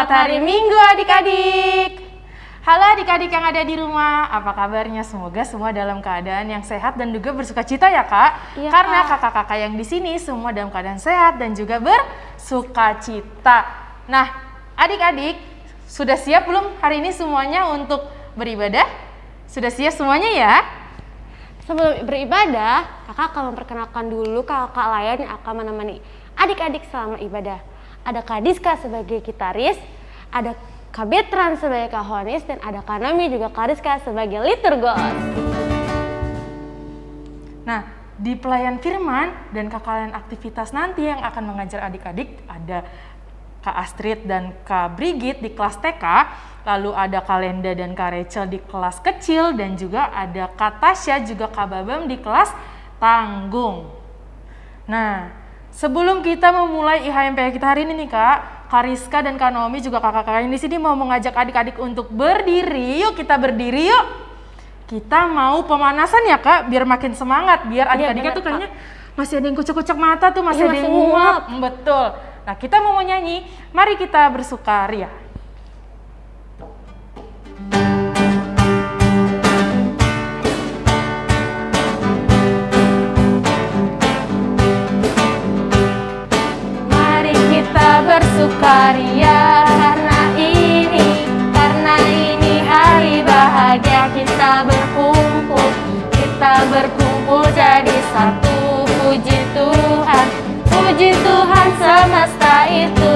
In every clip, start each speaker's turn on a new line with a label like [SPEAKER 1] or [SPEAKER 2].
[SPEAKER 1] Selamat hari Minggu adik-adik. Halo adik-adik yang ada di rumah, apa kabarnya? Semoga semua dalam keadaan yang sehat dan juga bersuka cita ya kak.
[SPEAKER 2] Iya,
[SPEAKER 1] Karena
[SPEAKER 2] Kak.
[SPEAKER 1] kakak-kakak yang di sini semua dalam keadaan sehat dan juga bersuka cita. Nah, adik-adik sudah siap belum hari ini semuanya untuk beribadah? Sudah siap semuanya ya?
[SPEAKER 2] Sebelum beribadah, kakak akan memperkenalkan dulu kakak lain yang akan menemani adik-adik selama ibadah. Ada Kak Diska sebagai gitaris, ada Kak Betran sebagai kahonis, dan ada Kak Nami juga Kak Rizka sebagai liturgos.
[SPEAKER 1] Nah, di pelayan firman dan kakak aktivitas nanti yang akan mengajar adik-adik ada Kak Astrid dan Kak Brigit di kelas TK, lalu ada Kak Lenda dan Kak Rachel di kelas kecil, dan juga ada Kak Tasya juga Kak Babam di kelas tanggung. Nah, sebelum kita memulai IHMP kita hari ini nih Kak, Rizka dan Kak Naomi juga kakak-kakak yang di sini mau mengajak adik-adik untuk berdiri. Yuk kita berdiri yuk. Kita mau pemanasan ya kak, biar makin semangat, biar adik-adiknya
[SPEAKER 2] bener,
[SPEAKER 1] tuh kayaknya masih ada yang kucek-kucek mata tuh, masih
[SPEAKER 2] Iya,
[SPEAKER 1] ada yang nguap. Betul. Nah kita mau nyanyi, mari kita bersukaria.
[SPEAKER 2] Mari bersukaria karena ini, karena ini hari bahagia kita berkumpul, kita berkumpul jadi satu. Puji Tuhan, puji Tuhan semesta itu,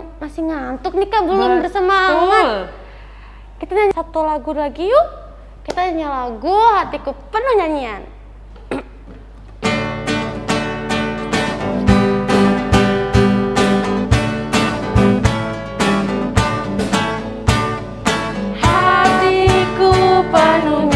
[SPEAKER 2] yang masih ngantuk nih kak. Belum
[SPEAKER 1] Betul.
[SPEAKER 2] bersemangat. Kita nyanyi satu lagu lagi yuk. Kita nyanyi lagu hatiku penuh nyanyian. Hatiku penuh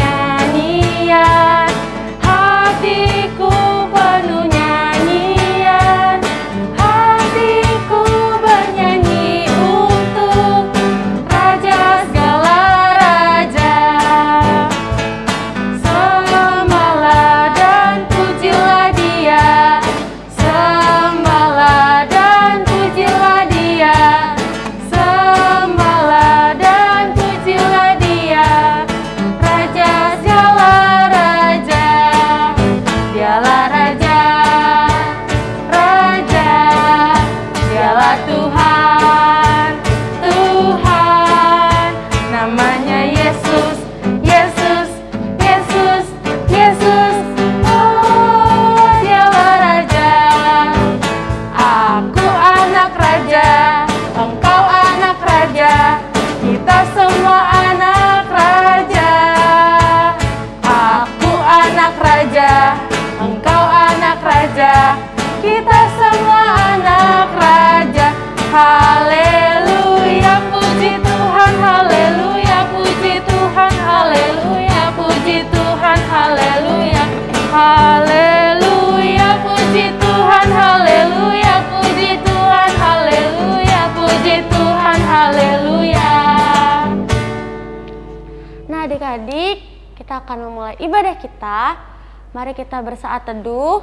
[SPEAKER 2] Mari kita bersaat teduh,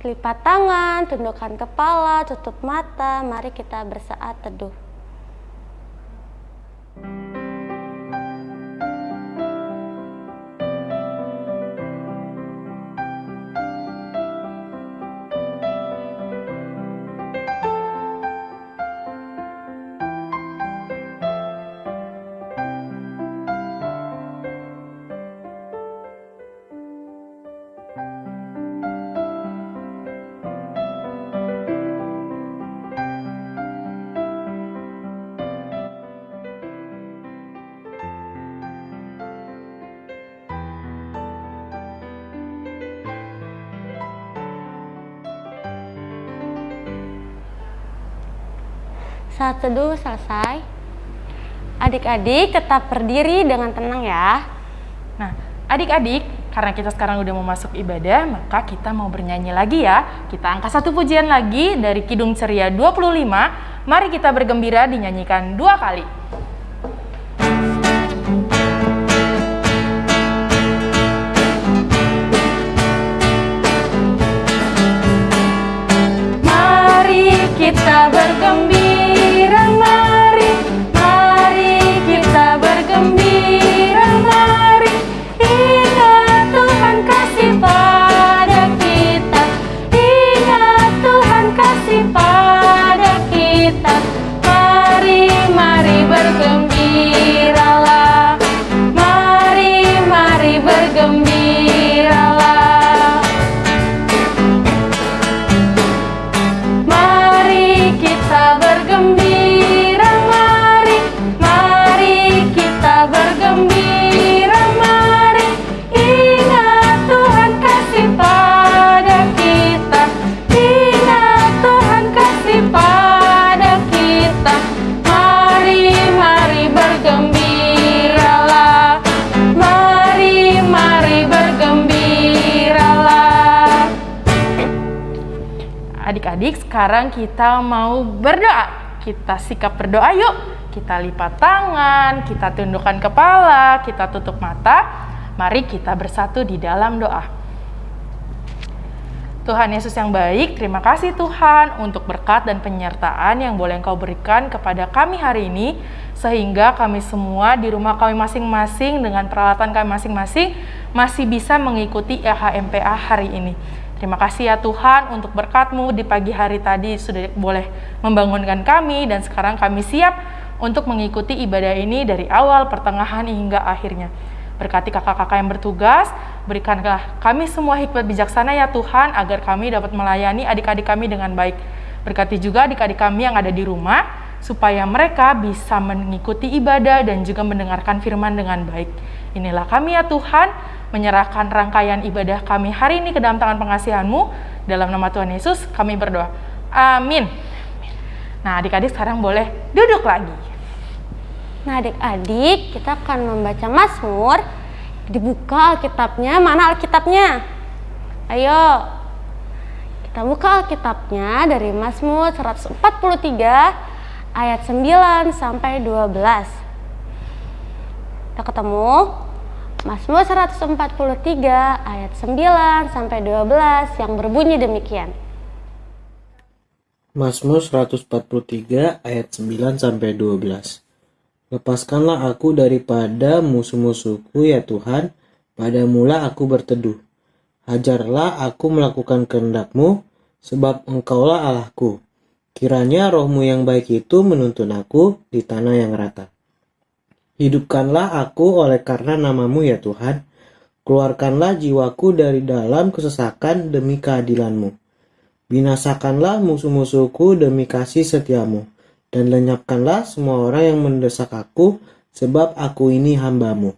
[SPEAKER 2] lipat tangan, tundukkan kepala, tutup mata. Mari kita bersaat teduh. Saat teduh selesai. Adik-adik tetap berdiri dengan tenang ya.
[SPEAKER 1] Nah, adik-adik, karena kita sekarang udah mau masuk ibadah, maka kita mau bernyanyi lagi ya. Kita angkat satu pujian lagi dari Kidung Ceria 25. Mari kita bergembira dinyanyikan dua kali. Kita bergembira, Adik-adik, sekarang kita mau berdoa. Kita sikap berdoa yuk. Kita lipat tangan, kita tundukkan kepala, kita tutup mata. Mari kita bersatu di dalam doa. Tuhan Yesus yang baik, terima kasih Tuhan untuk berkat dan penyertaan yang boleh Engkau berikan kepada kami hari ini, sehingga kami semua di rumah kami masing-masing dengan peralatan kami masing-masing masih bisa mengikuti EHMPA hari ini. Terima kasih ya Tuhan untuk berkat-Mu di pagi hari tadi sudah boleh membangunkan kami dan sekarang kami siap untuk mengikuti ibadah ini dari awal, pertengahan hingga akhirnya. Berkati kakak-kakak yang bertugas, berikanlah kami semua hikmat bijaksana ya Tuhan, agar kami dapat melayani adik-adik kami dengan baik. Berkati juga adik-adik kami yang ada di rumah, supaya mereka bisa mengikuti ibadah dan juga mendengarkan firman dengan baik. Inilah kami ya Tuhan, menyerahkan rangkaian ibadah kami hari ini ke dalam tangan pengasihan-Mu. Dalam nama Tuhan Yesus kami berdoa. Amin. Nah adik-adik sekarang boleh duduk lagi.
[SPEAKER 2] Nah adik-adik kita akan membaca Mazmur Dibuka Alkitabnya, mana Alkitabnya? Ayo Kita buka Alkitabnya dari Mazmur 143 ayat 9 sampai 12 Kita ketemu Mazmur 143 ayat 9 sampai 12 yang berbunyi demikian
[SPEAKER 3] Mazmur 143 ayat 9 sampai 12. Lepaskanlah aku daripada musuh-musuhku ya Tuhan, pada mula aku berteduh. Hajarlah aku melakukan kehendak-Mu, sebab Engkaulah Allahku. Kiranya rohmu yang baik itu menuntun aku di tanah yang rata. Hidupkanlah aku oleh karena namamu ya Tuhan. Keluarkanlah jiwaku dari dalam kesesakan demi keadilanmu. Binasakanlah musuh-musuhku demi kasih setiamu. Dan lenyapkanlah semua orang yang mendesak aku, sebab aku ini hambamu.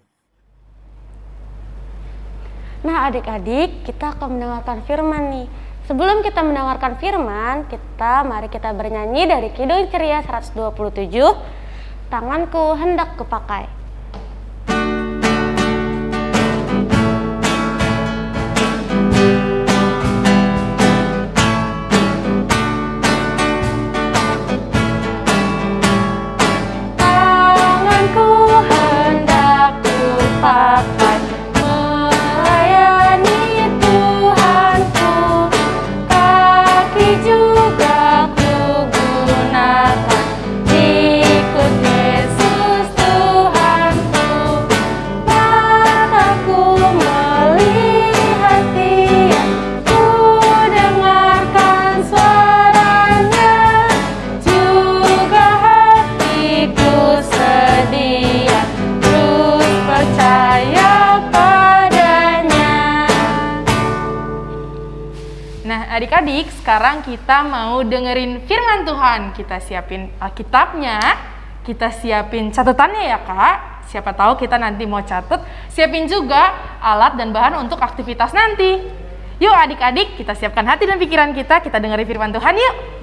[SPEAKER 2] Nah adik-adik kita akan mendengarkan firman nih Sebelum kita mendengarkan firman kita mari kita bernyanyi dari Kidung Ceria 127 Tanganku hendak kupakai
[SPEAKER 1] Nah, adik-adik, sekarang kita mau dengerin firman Tuhan. Kita siapin Alkitabnya, kita siapin catatannya ya, Kak. Siapa tahu kita nanti mau catat, siapin juga alat dan bahan untuk aktivitas nanti. Yuk adik-adik, kita siapkan hati dan pikiran kita, kita dengerin firman Tuhan yuk.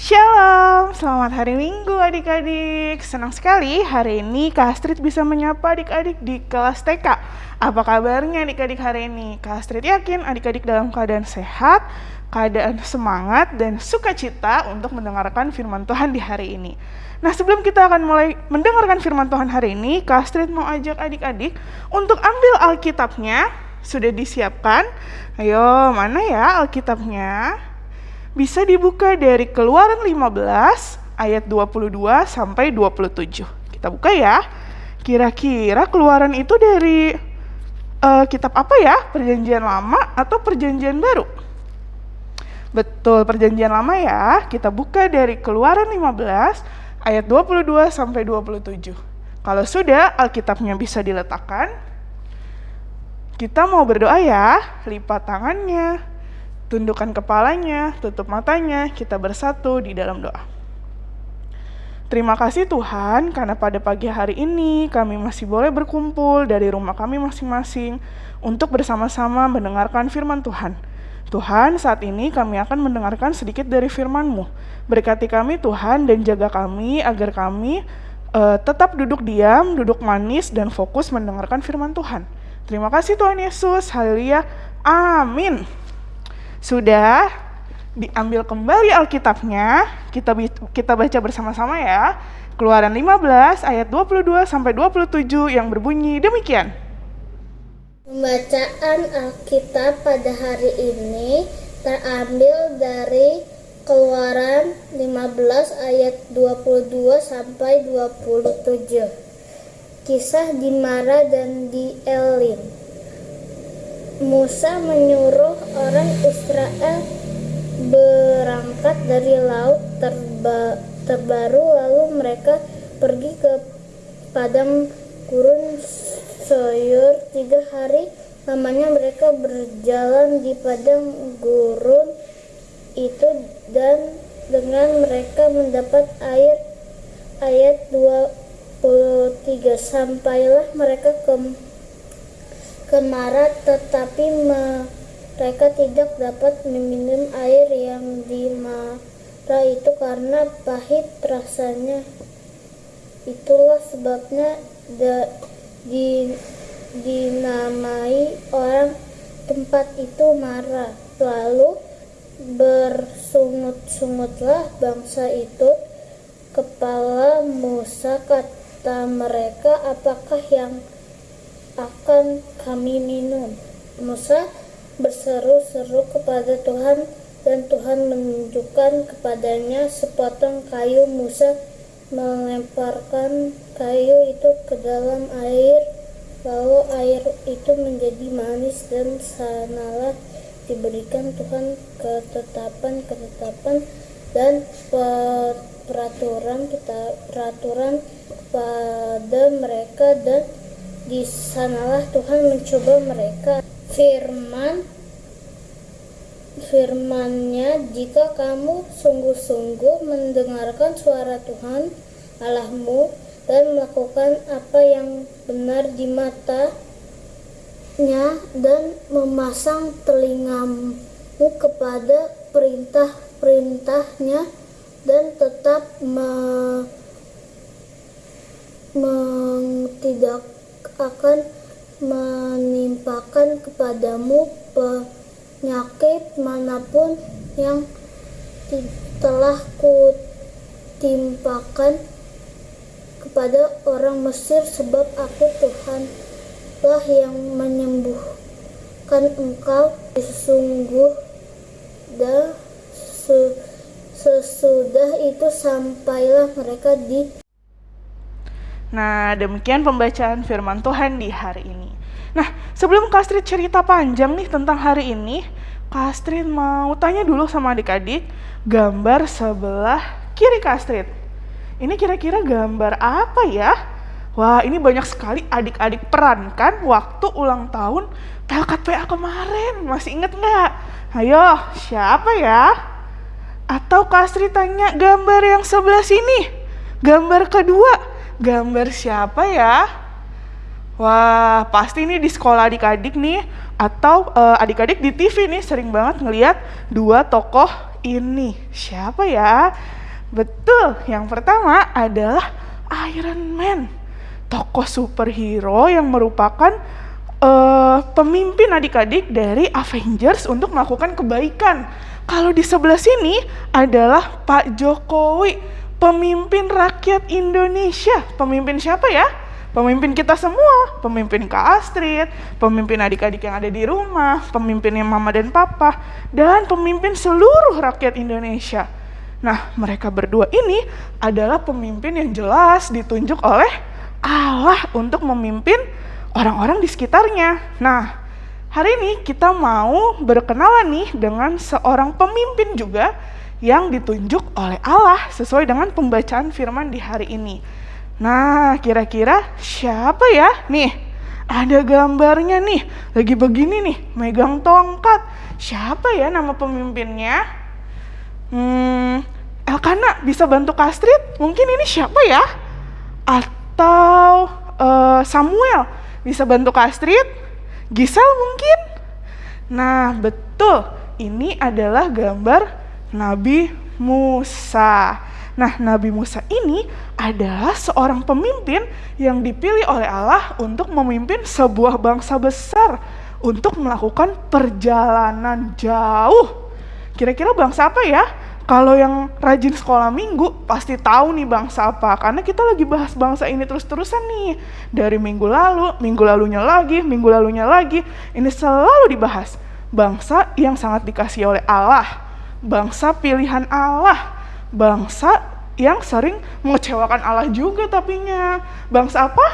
[SPEAKER 4] Shalom, selamat hari Minggu adik-adik. Senang sekali hari ini Kak Astrid bisa menyapa adik-adik di kelas TK. Apa kabarnya adik-adik hari ini? Kak Astrid yakin adik-adik dalam keadaan sehat, keadaan semangat, dan sukacita untuk mendengarkan firman Tuhan di hari ini. Nah sebelum kita akan mulai mendengarkan firman Tuhan hari ini, Kak Astrid mau ajak adik-adik untuk ambil Alkitabnya. Sudah disiapkan? Ayo, mana ya Alkitabnya? Bisa dibuka dari Keluaran 15 ayat 22 sampai 27. Kita buka ya. Kira-kira Keluaran itu dari uh, kitab apa ya? Perjanjian Lama atau Perjanjian Baru? Betul, Perjanjian Lama ya. Kita buka dari Keluaran 15 ayat 22 sampai 27. Kalau sudah Alkitabnya bisa diletakkan, kita mau berdoa ya, lipat tangannya, Tundukkan kepalanya, tutup matanya, kita bersatu di dalam doa. Terima kasih Tuhan, karena pada pagi hari ini kami masih boleh berkumpul dari rumah kami masing-masing untuk bersama-sama mendengarkan firman Tuhan. Tuhan, saat ini kami akan mendengarkan sedikit dari firman-Mu. Berkati kami Tuhan dan jaga kami agar kami uh, tetap duduk diam, duduk manis, dan fokus mendengarkan firman Tuhan. Terima kasih Tuhan Yesus, haleluya, amin. Sudah diambil kembali Alkitabnya, kita kita baca bersama-sama ya. Keluaran 15 ayat 22 sampai 27 yang berbunyi demikian.
[SPEAKER 5] Pembacaan Alkitab pada hari ini terambil dari Keluaran 15 ayat 22 sampai 27. Kisah di Mara dan di Elim. Musa menyuruh orang Israel berangkat dari laut terba terbaru lalu mereka pergi ke padang gurun Soyur tiga hari lamanya mereka berjalan di padang gurun itu dan dengan mereka mendapat air ayat 23 sampailah mereka ke kemarat tetapi mereka tidak dapat meminum air yang di Mara itu karena pahit rasanya. Itulah sebabnya da, di, dinamai orang tempat itu Mara lalu bersungut-sungutlah bangsa itu kepala Musa kata mereka apakah yang akan kami minum. Musa berseru-seru kepada Tuhan dan Tuhan menunjukkan kepadanya sepotong kayu Musa melemparkan kayu itu ke dalam air lalu air itu menjadi manis dan sanalah diberikan Tuhan ketetapan-ketetapan dan peraturan peraturan pada mereka dan di sanalah Tuhan mencoba mereka. Firman firmannya jika kamu sungguh-sungguh mendengarkan suara Tuhan Allahmu dan melakukan apa yang benar di matanya dan memasang telingamu kepada perintah-perintahnya dan tetap me, me, tidak akan menimpakan kepadamu penyakit mana pun yang telah kutimpakan kepada orang Mesir sebab aku Tuhan lah yang menyembuhkan engkau. Sesungguh dan sesudah itu sampailah mereka di
[SPEAKER 4] Nah, demikian pembacaan firman Tuhan di hari ini. Nah, sebelum Kastrid cerita panjang nih tentang hari ini, Kastrid mau tanya dulu sama adik-adik, gambar sebelah kiri Kastrid. Ini kira-kira gambar apa ya? Wah, ini banyak sekali adik-adik perankan waktu ulang tahun PA kemarin. Masih inget nggak? Ayo, siapa ya? Atau Kastrid tanya gambar yang sebelah sini? Gambar kedua, gambar siapa ya? Wah, pasti nih di sekolah adik-adik nih atau uh, adik-adik di TV nih sering banget ngeliat dua tokoh ini siapa ya? Betul, yang pertama adalah Iron Man, tokoh superhero yang merupakan uh, pemimpin adik-adik dari Avengers untuk melakukan kebaikan. Kalau di sebelah sini adalah Pak Jokowi, pemimpin rakyat Indonesia. Pemimpin siapa ya? Pemimpin kita semua, pemimpin Kak Astrid, pemimpin adik-adik yang ada di rumah, pemimpinnya mama dan papa, dan pemimpin seluruh rakyat Indonesia. Nah, mereka berdua ini adalah pemimpin yang jelas ditunjuk oleh Allah untuk memimpin orang-orang di sekitarnya. Nah, hari ini kita mau berkenalan nih dengan seorang pemimpin juga yang ditunjuk oleh Allah sesuai dengan pembacaan firman di hari ini. Nah, kira-kira siapa ya? Nih, ada gambarnya nih. Lagi begini nih, megang tongkat. Siapa ya nama pemimpinnya? Hmm, Elkana bisa bantu Kastrid? Mungkin ini siapa ya? Atau uh, Samuel bisa bantu Kastrid? Gisel mungkin? Nah, betul. Ini adalah gambar Nabi Musa. Nah, Nabi Musa ini adalah seorang pemimpin yang dipilih oleh Allah untuk memimpin sebuah bangsa besar untuk melakukan perjalanan jauh. Kira-kira bangsa apa ya? Kalau yang rajin sekolah minggu pasti tahu nih bangsa apa karena kita lagi bahas bangsa ini terus-terusan nih. Dari minggu lalu, minggu lalunya lagi, minggu lalunya lagi, ini selalu dibahas. Bangsa yang sangat dikasih oleh Allah, bangsa pilihan Allah, bangsa yang sering mengecewakan Allah juga tapinya. Bangsa apa?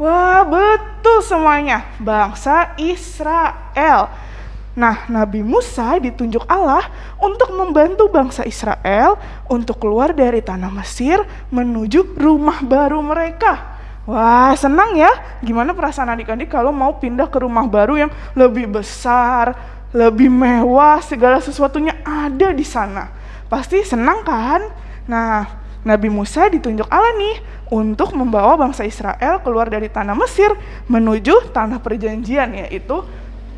[SPEAKER 4] Wah, betul semuanya. Bangsa Israel. Nah, Nabi Musa ditunjuk Allah untuk membantu bangsa Israel untuk keluar dari tanah Mesir menuju rumah baru mereka. Wah, senang ya. Gimana perasaan adik-adik kalau mau pindah ke rumah baru yang lebih besar, lebih mewah, segala sesuatunya ada di sana. Pasti senang kan? Nah, Nabi Musa ditunjuk Allah nih untuk membawa bangsa Israel keluar dari tanah Mesir menuju tanah perjanjian yaitu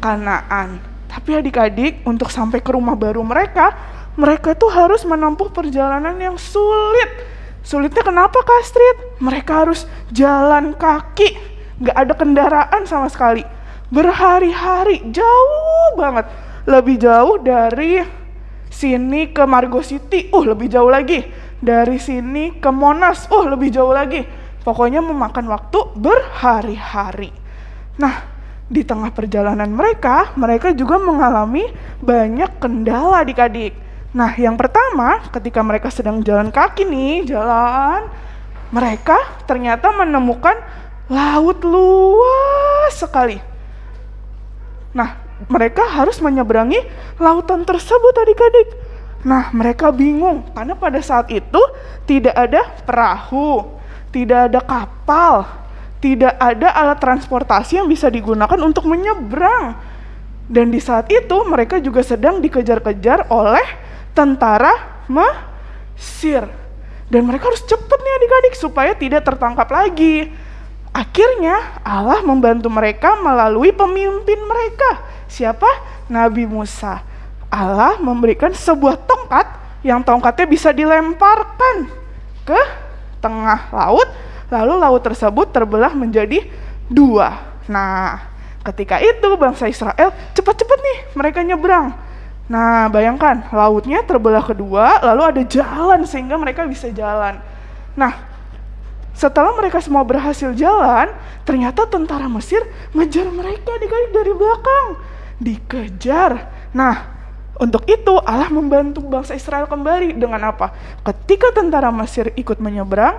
[SPEAKER 4] Kanaan. Tapi adik-adik untuk sampai ke rumah baru mereka, mereka tuh harus menempuh perjalanan yang sulit. Sulitnya kenapa Kastrit? Mereka harus jalan kaki, nggak ada kendaraan sama sekali. Berhari-hari, jauh banget. Lebih jauh dari sini ke Margo City, uh lebih jauh lagi. Dari sini ke Monas, uh lebih jauh lagi. Pokoknya memakan waktu berhari-hari. Nah, di tengah perjalanan mereka, mereka juga mengalami banyak kendala adik-adik. Nah, yang pertama, ketika mereka sedang jalan kaki nih, jalan, mereka ternyata menemukan laut luas sekali. Nah, mereka harus menyeberangi lautan tersebut adik-adik. Nah, mereka bingung karena pada saat itu tidak ada perahu, tidak ada kapal, tidak ada alat transportasi yang bisa digunakan untuk menyeberang. Dan di saat itu mereka juga sedang dikejar-kejar oleh tentara Mesir. Dan mereka harus cepat nih adik-adik supaya tidak tertangkap lagi. Akhirnya Allah membantu mereka melalui pemimpin mereka Siapa? Nabi Musa. Allah memberikan sebuah tongkat yang tongkatnya bisa dilemparkan ke tengah laut, lalu laut tersebut terbelah menjadi dua. Nah, ketika itu bangsa Israel cepat-cepat nih mereka nyebrang. Nah, bayangkan lautnya terbelah kedua, lalu ada jalan sehingga mereka bisa jalan. Nah, setelah mereka semua berhasil jalan, ternyata tentara Mesir ngejar mereka dari belakang dikejar. Nah, untuk itu Allah membantu bangsa Israel kembali dengan apa? Ketika tentara Mesir ikut menyeberang,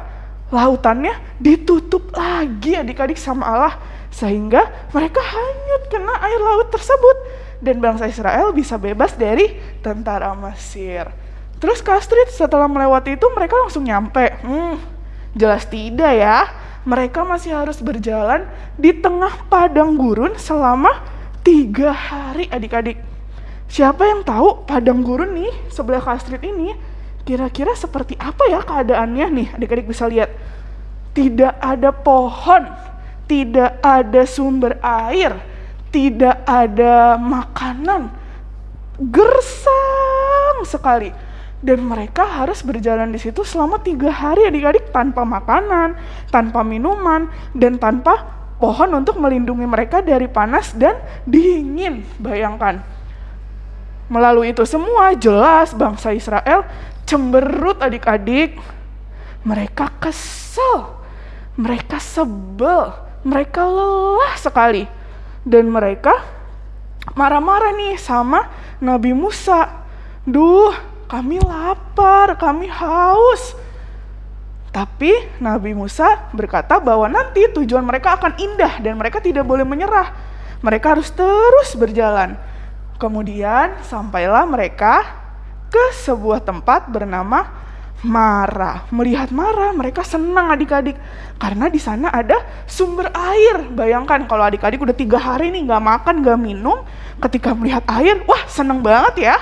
[SPEAKER 4] lautannya ditutup lagi adik-adik sama Allah sehingga mereka hanyut kena air laut tersebut dan bangsa Israel bisa bebas dari tentara Mesir. Terus Kastrit setelah melewati itu mereka langsung nyampe. Hmm, jelas tidak ya. Mereka masih harus berjalan di tengah padang gurun selama Tiga hari adik-adik. Siapa yang tahu padang gurun nih sebelah Kastrit ini kira-kira seperti apa ya keadaannya nih adik-adik bisa lihat. Tidak ada pohon, tidak ada sumber air, tidak ada makanan. gersang sekali dan mereka harus berjalan di situ selama tiga hari adik-adik tanpa makanan, tanpa minuman, dan tanpa pohon untuk melindungi mereka dari panas dan dingin. Bayangkan. Melalui itu semua jelas bangsa Israel cemberut adik-adik. Mereka kesel, mereka sebel, mereka lelah sekali. Dan mereka marah-marah nih sama Nabi Musa. Duh, kami lapar, kami haus. Tapi Nabi Musa berkata bahwa nanti tujuan mereka akan indah dan mereka tidak boleh menyerah. Mereka harus terus berjalan. Kemudian sampailah mereka ke sebuah tempat bernama Mara. Melihat Mara, mereka senang adik-adik karena di sana ada sumber air. Bayangkan kalau adik-adik udah tiga hari nih nggak makan, nggak minum, ketika melihat air, wah seneng banget ya.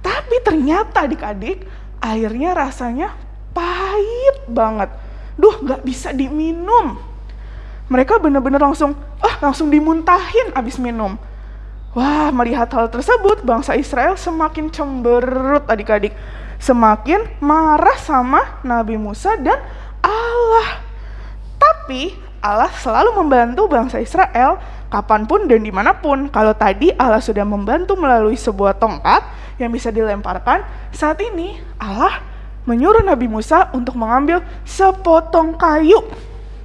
[SPEAKER 4] Tapi ternyata adik-adik airnya rasanya pahit banget. Duh gak bisa diminum. Mereka benar-benar langsung, ah langsung dimuntahin abis minum. Wah, melihat hal tersebut, bangsa Israel semakin cemberut adik-adik. Semakin marah sama Nabi Musa dan Allah. Tapi Allah selalu membantu bangsa Israel kapan pun dan di mana pun. Kalau tadi Allah sudah membantu melalui sebuah tongkat yang bisa dilemparkan, saat ini Allah menyuruh Nabi Musa untuk mengambil sepotong kayu.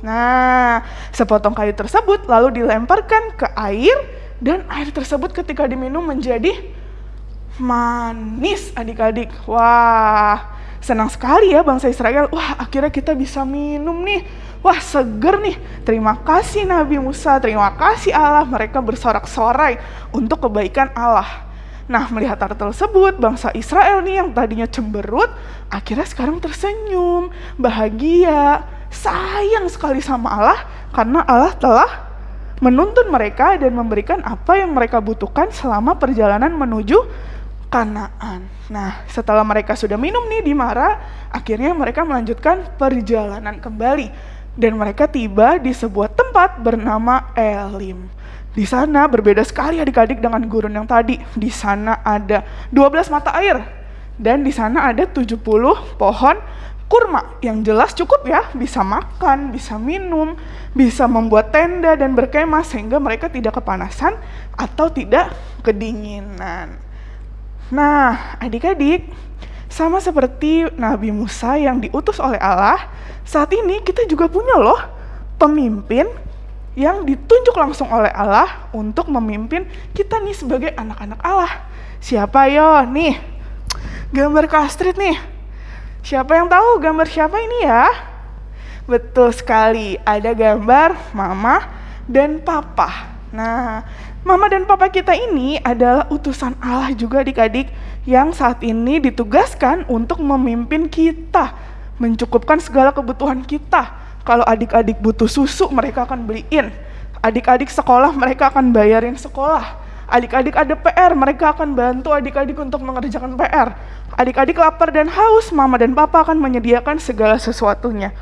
[SPEAKER 4] Nah, sepotong kayu tersebut lalu dilemparkan ke air dan air tersebut ketika diminum menjadi manis adik-adik. Wah, senang sekali ya bangsa Israel. Wah, akhirnya kita bisa minum nih. Wah, seger nih. Terima kasih Nabi Musa, terima kasih Allah. Mereka bersorak-sorai untuk kebaikan Allah. Nah, melihat hal tersebut, bangsa Israel nih yang tadinya cemberut, akhirnya sekarang tersenyum, bahagia, sayang sekali sama Allah karena Allah telah menuntun mereka dan memberikan apa yang mereka butuhkan selama perjalanan menuju Kanaan. Nah, setelah mereka sudah minum nih di Mara, akhirnya mereka melanjutkan perjalanan kembali dan mereka tiba di sebuah tempat bernama Elim. Di sana berbeda sekali adik-adik dengan gurun yang tadi. Di sana ada 12 mata air dan di sana ada 70 pohon kurma yang jelas cukup ya bisa makan, bisa minum, bisa membuat tenda dan berkemah sehingga mereka tidak kepanasan atau tidak kedinginan. Nah, adik-adik, sama seperti Nabi Musa yang diutus oleh Allah, saat ini kita juga punya loh pemimpin yang ditunjuk langsung oleh Allah untuk memimpin kita nih sebagai anak-anak Allah. Siapa yo? Nih, gambar Kastrit nih. Siapa yang tahu gambar siapa ini ya? Betul sekali, ada gambar mama dan papa. Nah, mama dan papa kita ini adalah utusan Allah juga adik-adik yang saat ini ditugaskan untuk memimpin kita, mencukupkan segala kebutuhan kita kalau adik-adik butuh susu, mereka akan beliin. Adik-adik sekolah, mereka akan bayarin sekolah. Adik-adik ada PR, mereka akan bantu adik-adik untuk mengerjakan PR. Adik-adik lapar dan haus, mama dan papa akan menyediakan segala sesuatunya.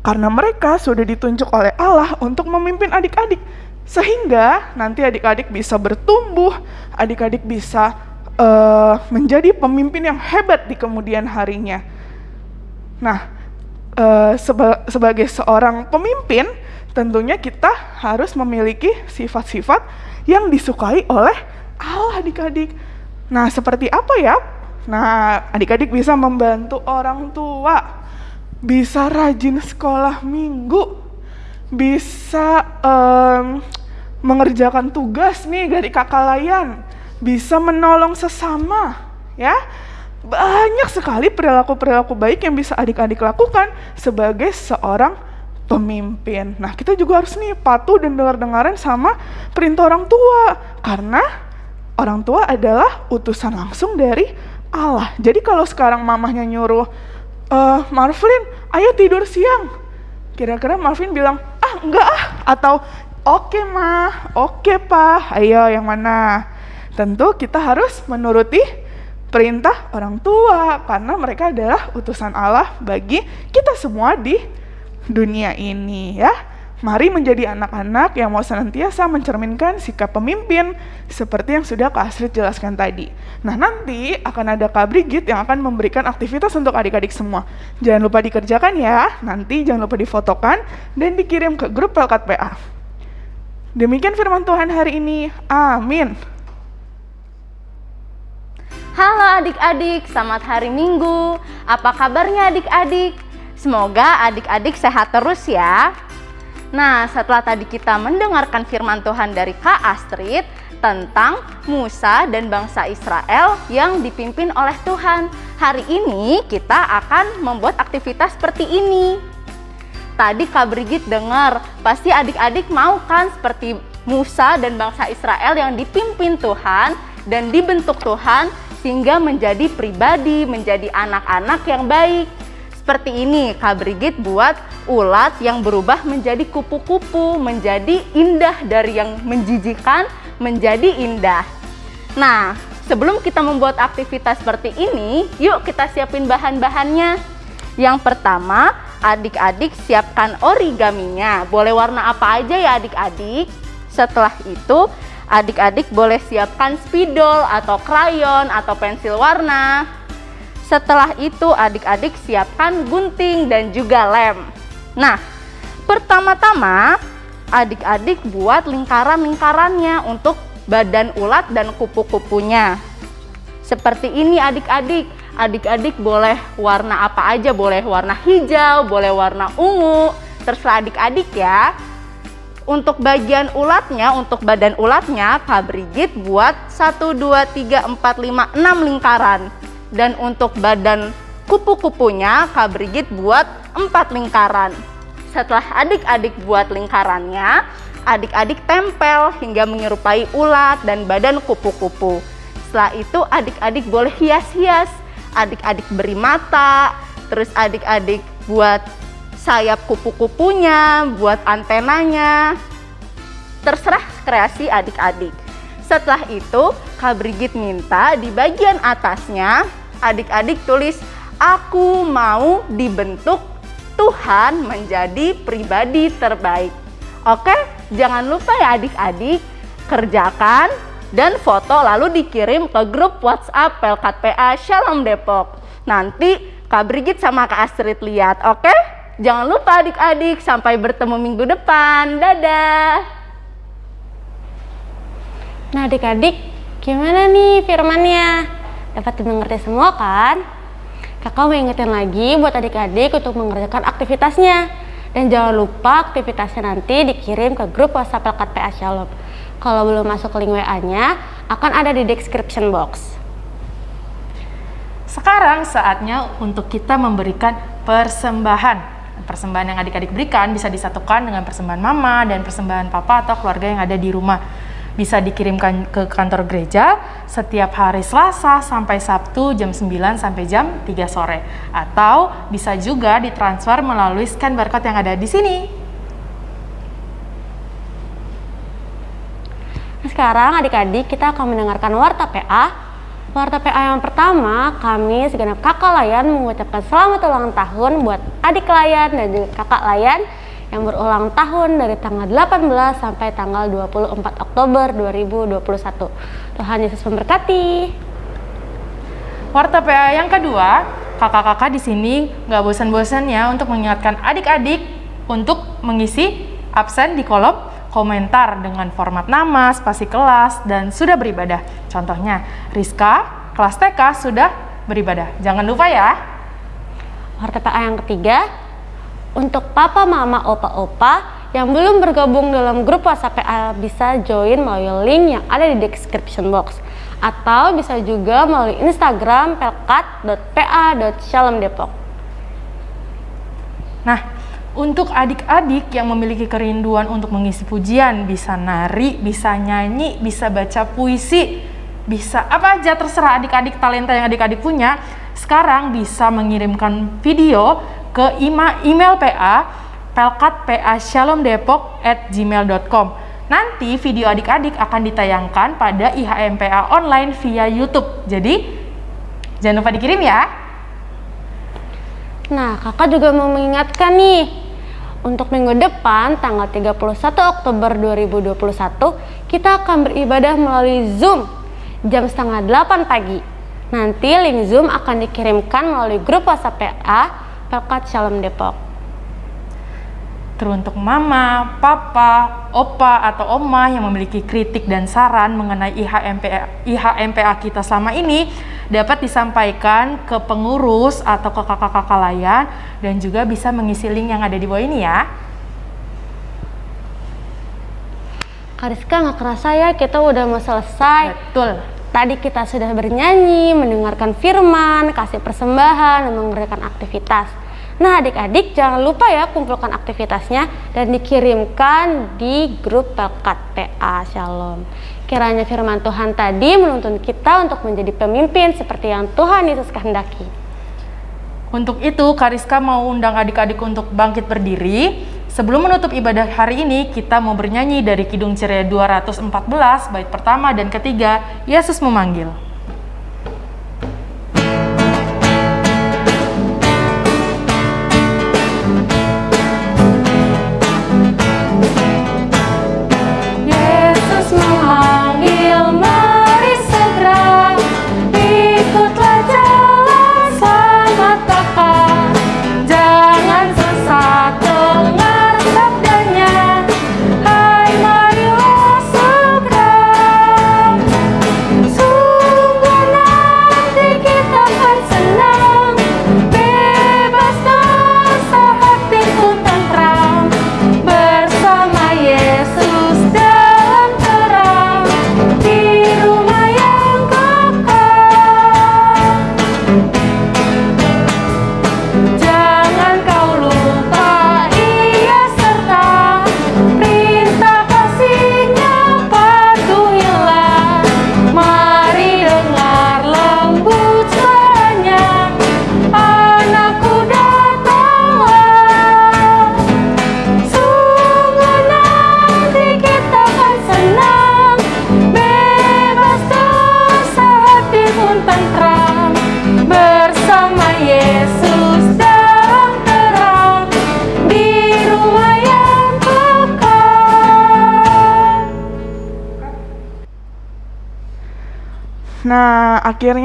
[SPEAKER 4] Karena mereka sudah ditunjuk oleh Allah untuk memimpin adik-adik. Sehingga nanti adik-adik bisa bertumbuh, adik-adik bisa uh, menjadi pemimpin yang hebat di kemudian harinya. Nah, uh, seba sebagai seorang pemimpin, tentunya kita harus memiliki sifat-sifat yang disukai oleh Allah adik-adik. Nah, seperti apa ya? Nah, adik-adik bisa membantu orang tua, bisa rajin sekolah minggu, bisa um, mengerjakan tugas nih dari kakak layan, bisa menolong sesama, ya banyak sekali perilaku-perilaku baik yang bisa adik-adik lakukan sebagai seorang pemimpin. Nah, kita juga harus nih patuh dan dengar-dengaran sama perintah orang tua karena orang tua adalah utusan langsung dari Allah. Jadi kalau sekarang mamahnya nyuruh e, Marvin, ayo tidur siang. Kira-kira Marvin bilang, "Ah, enggak ah." Atau, "Oke, okay, Ma. Oke, okay, Pa. Ayo yang mana?" Tentu kita harus menuruti perintah orang tua karena mereka adalah utusan Allah bagi kita semua di dunia ini ya. Mari menjadi anak-anak yang mau senantiasa mencerminkan sikap pemimpin seperti yang sudah Kak Astrid jelaskan tadi. Nah, nanti akan ada Kak Brigit yang akan memberikan aktivitas untuk adik-adik semua. Jangan lupa dikerjakan ya. Nanti jangan lupa difotokan dan dikirim ke grup Pelkat PA. Demikian firman Tuhan hari ini. Amin.
[SPEAKER 6] Halo adik-adik, selamat hari Minggu. Apa kabarnya adik-adik? Semoga adik-adik sehat terus ya. Nah, setelah tadi kita mendengarkan firman Tuhan dari Kak Astrid tentang Musa dan bangsa Israel yang dipimpin oleh Tuhan. Hari ini kita akan membuat aktivitas seperti ini. Tadi Kak Brigit dengar, pasti adik-adik mau kan seperti Musa dan bangsa Israel yang dipimpin Tuhan dan dibentuk Tuhan sehingga menjadi pribadi, menjadi anak-anak yang baik. Seperti ini, Kak Brigit buat ulat yang berubah menjadi kupu-kupu, menjadi indah dari yang menjijikan menjadi indah. Nah, sebelum kita membuat aktivitas seperti ini, yuk kita siapin bahan-bahannya. Yang pertama, adik-adik siapkan origaminya. Boleh warna apa aja ya adik-adik. Setelah itu, adik-adik boleh siapkan spidol atau krayon atau pensil warna. Setelah itu adik-adik siapkan gunting dan juga lem. Nah, pertama-tama adik-adik buat lingkaran-lingkarannya untuk badan ulat dan kupu-kupunya. Seperti ini adik-adik. Adik-adik boleh warna apa aja, boleh warna hijau, boleh warna ungu, terserah adik-adik ya. Untuk bagian ulatnya, untuk badan ulatnya, Kak Brigit buat 1, 2, 3, 4, 5, 6 lingkaran. Dan untuk badan kupu-kupunya, Kak Brigit buat empat lingkaran. Setelah adik-adik buat lingkarannya, adik-adik tempel hingga menyerupai ulat dan badan kupu-kupu. Setelah itu adik-adik boleh hias-hias. Adik-adik beri mata, terus adik-adik buat sayap kupu-kupunya, buat antenanya. Terserah kreasi adik-adik. Setelah itu, Kak Brigit minta di bagian atasnya adik-adik tulis aku mau dibentuk Tuhan menjadi pribadi terbaik. Oke, jangan lupa ya adik-adik kerjakan dan foto lalu dikirim ke grup WhatsApp Pelkat PA Shalom Depok. Nanti Kak Brigit sama Kak Astrid lihat, oke? Jangan lupa adik-adik, sampai bertemu minggu depan. Dadah!
[SPEAKER 7] Nah adik-adik, gimana nih firmannya? Dapat dimengerti semua kan? Kakak mau ingetin lagi buat adik-adik untuk mengerjakan aktivitasnya. Dan jangan lupa aktivitasnya nanti dikirim ke grup WhatsApp Pelkat PA Shalom. Kalau belum masuk link WA-nya, akan ada di description box.
[SPEAKER 1] Sekarang saatnya untuk kita memberikan persembahan. Persembahan yang adik-adik berikan bisa disatukan dengan persembahan mama dan persembahan papa atau keluarga yang ada di rumah bisa dikirimkan ke kantor gereja setiap hari Selasa sampai Sabtu jam 9 sampai jam 3 sore atau bisa juga ditransfer melalui scan barcode yang ada di sini.
[SPEAKER 7] Sekarang adik-adik kita akan mendengarkan warta PA. Warta PA yang pertama, kami segenap kakak layan mengucapkan selamat ulang tahun buat adik layan dan juga kakak layan yang berulang tahun dari tanggal 18 sampai tanggal 24 Oktober 2021. Tuhan Yesus memberkati.
[SPEAKER 1] Warta PA yang kedua, kakak-kakak di sini nggak bosan-bosan ya untuk mengingatkan adik-adik untuk mengisi absen di kolom komentar dengan format nama, spasi kelas, dan sudah beribadah. Contohnya, Rizka, kelas TK sudah beribadah. Jangan lupa ya.
[SPEAKER 7] Warta PA yang ketiga, untuk papa, mama, opa, opa yang belum bergabung dalam grup WhatsApp PA bisa join melalui link yang ada di description box atau bisa juga melalui Instagram pelkat.pa.shalomdepok.
[SPEAKER 1] Nah, untuk adik-adik yang memiliki kerinduan untuk mengisi pujian, bisa nari, bisa nyanyi, bisa baca puisi, bisa apa aja terserah adik-adik talenta yang adik-adik punya, sekarang bisa mengirimkan video ke email PA pelkatpa at gmail.com Nanti video adik-adik akan ditayangkan pada IHMPA online via YouTube. Jadi jangan lupa dikirim ya.
[SPEAKER 7] Nah, kakak juga mau mengingatkan nih, Untuk minggu depan, tanggal 31 Oktober 2021, kita akan beribadah melalui Zoom jam setengah 8 pagi. Nanti link Zoom akan dikirimkan melalui grup WhatsApp PA Pelkat Shalom Depok.
[SPEAKER 2] Teruntuk mama, papa, opa, atau oma yang memiliki kritik dan saran mengenai IHMPA, IHMPA kita selama ini dapat disampaikan ke pengurus atau ke kakak-kakak layan dan juga bisa mengisi link yang ada di bawah ini ya.
[SPEAKER 7] Kariska nggak kerasa ya kita udah mau selesai.
[SPEAKER 2] Betul.
[SPEAKER 7] Tadi kita sudah bernyanyi, mendengarkan firman, kasih persembahan, dan mengerjakan aktivitas. Nah adik-adik jangan lupa ya kumpulkan aktivitasnya dan dikirimkan di grup Pelkat PA Shalom. Kiranya firman Tuhan tadi menuntun kita untuk menjadi pemimpin seperti yang Tuhan Yesus kehendaki.
[SPEAKER 2] Untuk itu, Kariska mau undang adik-adik untuk bangkit berdiri. Sebelum menutup ibadah hari ini, kita mau bernyanyi dari Kidung Ceria 214, bait pertama dan ketiga, Yesus memanggil.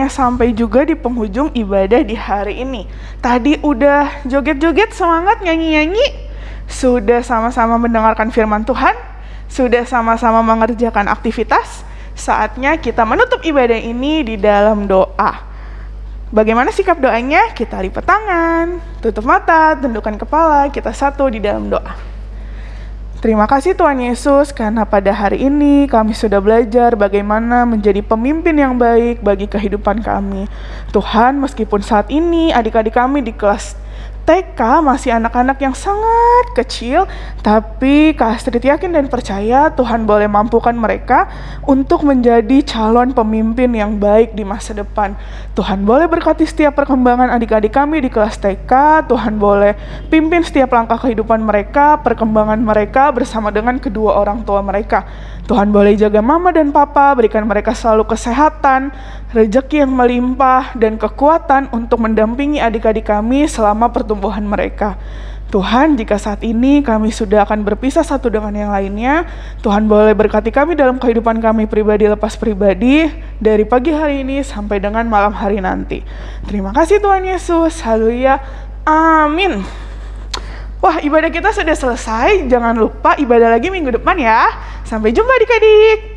[SPEAKER 4] Sampai juga di penghujung ibadah di hari ini. Tadi udah joget-joget, semangat nyanyi-nyanyi, sudah sama-sama mendengarkan firman Tuhan, sudah sama-sama mengerjakan aktivitas. Saatnya kita menutup ibadah ini di dalam doa. Bagaimana sikap doanya? Kita lipat tangan, tutup mata, tundukkan kepala, kita satu di dalam doa. Terima kasih Tuhan Yesus karena pada hari ini kami sudah belajar bagaimana menjadi pemimpin yang baik bagi kehidupan kami. Tuhan, meskipun saat ini adik-adik kami di kelas TK masih anak-anak yang sangat kecil, tapi Kak Astrid yakin dan percaya Tuhan boleh mampukan mereka untuk menjadi calon pemimpin yang baik di masa depan. Tuhan boleh berkati setiap perkembangan adik-adik kami di kelas TK, Tuhan boleh pimpin setiap langkah kehidupan mereka, perkembangan mereka bersama dengan kedua orang tua mereka. Tuhan boleh jaga mama dan papa, berikan mereka selalu kesehatan, rejeki yang melimpah, dan kekuatan untuk mendampingi adik-adik kami selama pertumbuhan mereka. Tuhan, jika saat ini kami sudah akan berpisah satu dengan yang lainnya, Tuhan boleh berkati kami dalam kehidupan kami pribadi lepas pribadi, dari pagi hari ini sampai dengan malam hari nanti. Terima kasih Tuhan Yesus, haleluya, amin. Wah, ibadah kita sudah selesai. Jangan lupa ibadah lagi minggu depan ya. Sampai jumpa adik-adik.